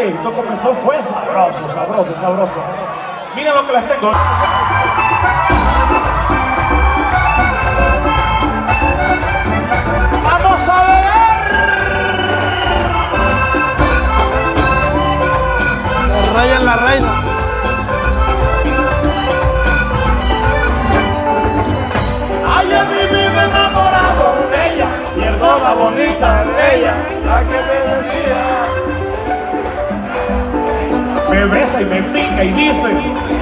Esto comenzó, fue sabroso, sabroso, sabroso. Mira lo que les tengo. ¡Vamos a ver! La reina. me besa y me pica y dice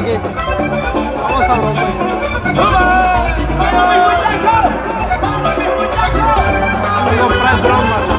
Vamos a romper. ¡Vamos! ¡Vamos, ¡Vamos! Vamos!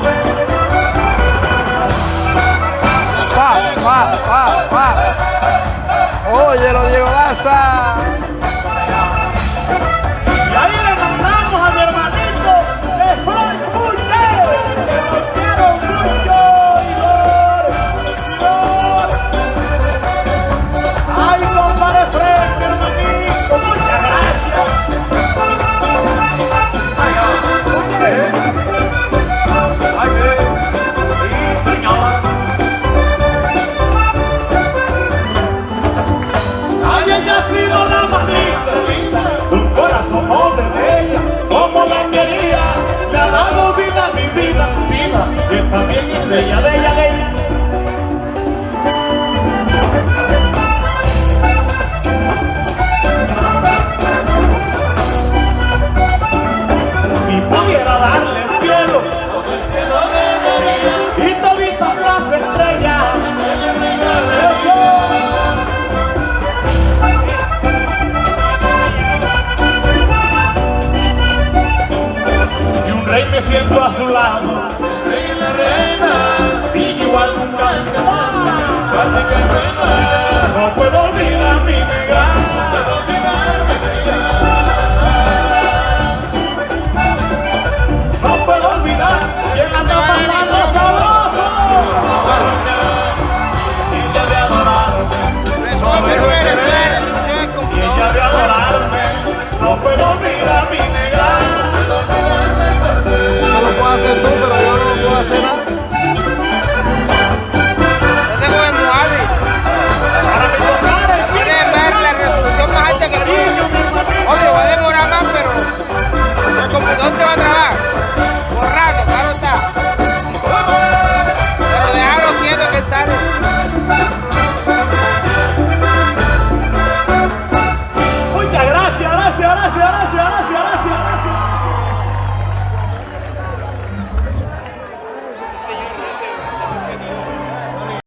Que También es bella, bella, bella. rey me siento a su lado. Rey la reina, sigue igual nunca. No puedo